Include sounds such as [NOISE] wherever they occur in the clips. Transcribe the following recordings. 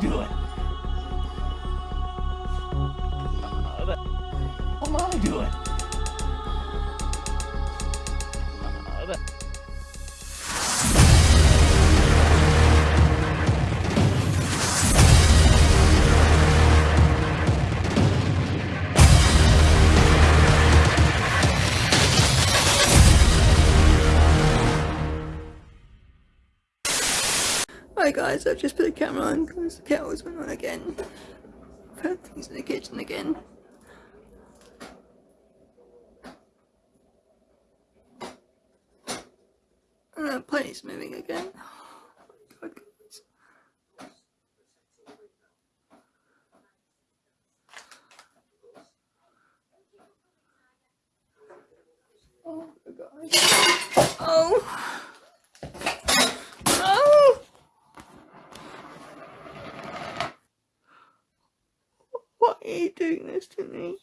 doing? What Hi guys, I've just put the camera on because the kettle's went on again. Found things in the kitchen again. Uh, and the plate's moving again. God, guys. Oh, God. Oh. Oh. Why are you doing this to me?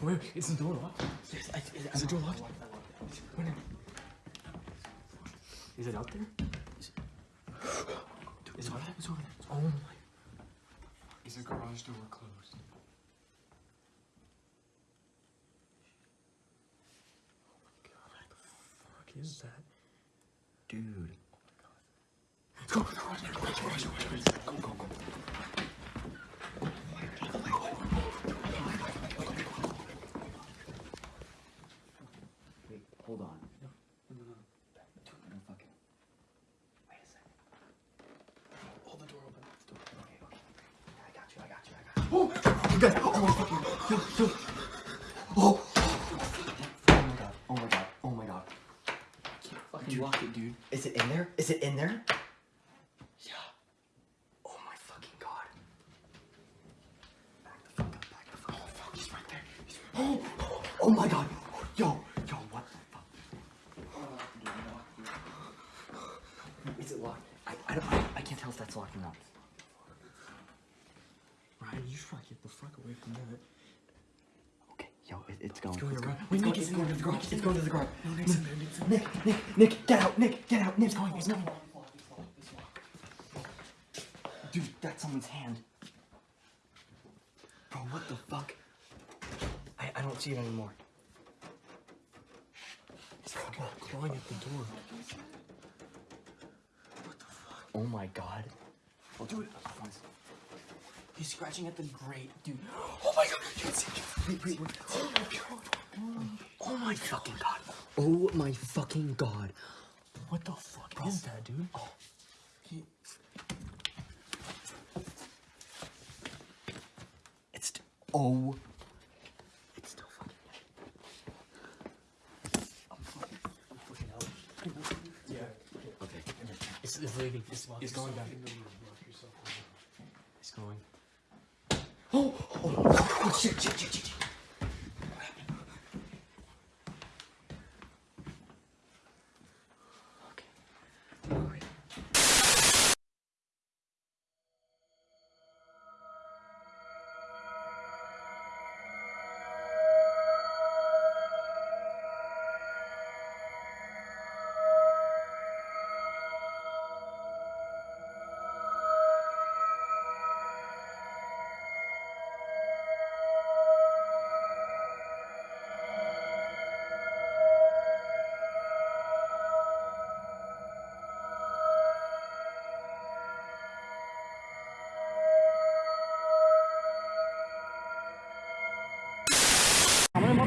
Wait, is the door locked? Yes, I, is, is the door locked? Is it out there? Is it, is it over there? It's over there. Oh my. Is the garage door closed? Oh my god, what the fuck is that? Dude. Go, go, go, go, go, go. Wait, hold on. No, no, no. No fucking. Wait a second. Hold the door open. The door. Okay, okay. I got you, I got you, I got you. Oh, guys. Oh my fucking. Yo, yo. Oh, oh. Oh my god, oh my god, oh my god. Fucking lock it, dude. Is it in there? Is it in there? Yeah. Oh my fucking god. Back the fuck up, back the fuck up. Oh fuck, he's right there. He's Oh, [GASPS] oh my god. Yo, yo, what the fuck? Is it locked? I, I don't, I, I can't tell if that's locked or not. Ryan, you should probably get the fuck away from that. Okay, yo, it, it's going. It's going it's. Wait, going, Nick, it's it's going to the garage. It's going to the garage. No, Nick's in there. Nick's in there. Nick, Nick, Nick, get out, Nick, get out, Nick. It's going, it's going. Dude, that's someone's hand. Bro, what the fuck? I, I don't see it anymore. He's fucking clawing at the door. What the fuck? Oh my god. I'll do it. He's scratching at the grate, dude. Oh my god! You can see. Wait, wait, wait. Oh my fucking god! Oh my fucking god. What the fuck is that, dude? Oh. He... It's st- oh. It's still fucking. I'm fucking, I'm fucking out. Yeah. Okay. It's, it's leaving. It's, it's going back. 어, 어, 어, 어, 어, 어, 어, 어, 어,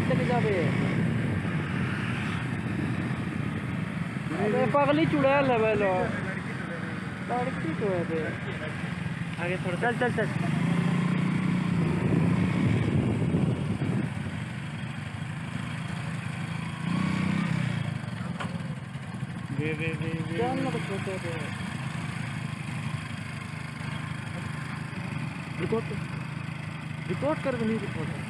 মত থেকে যাবে अरे पगली चुड़ैल है बेलो लड़की तो है बे आगे थोड़ा चल चल चल बे बे बे चल ना कुछ होते बे रिकॉर्ड रिकॉर्ड कर भी नहीं रिकॉर्ड